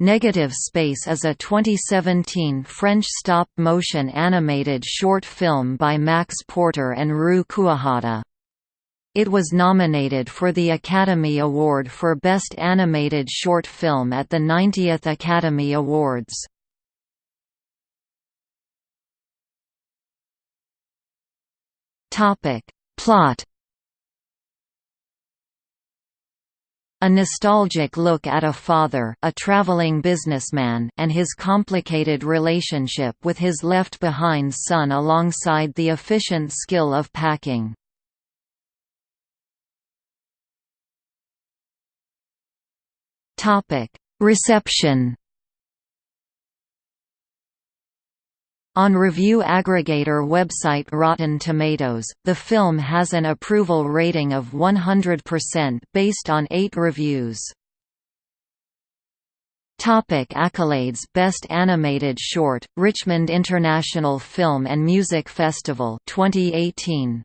Negative Space is a 2017 French stop-motion animated short film by Max Porter and Ru Kuwahata. It was nominated for the Academy Award for Best Animated Short Film at the 90th Academy Awards. Plot A nostalgic look at a father a traveling businessman and his complicated relationship with his left-behind son alongside the efficient skill of packing. Reception On review aggregator website Rotten Tomatoes, the film has an approval rating of 100% based on 8 reviews. Topic accolades Best Animated Short, Richmond International Film and Music Festival 2018.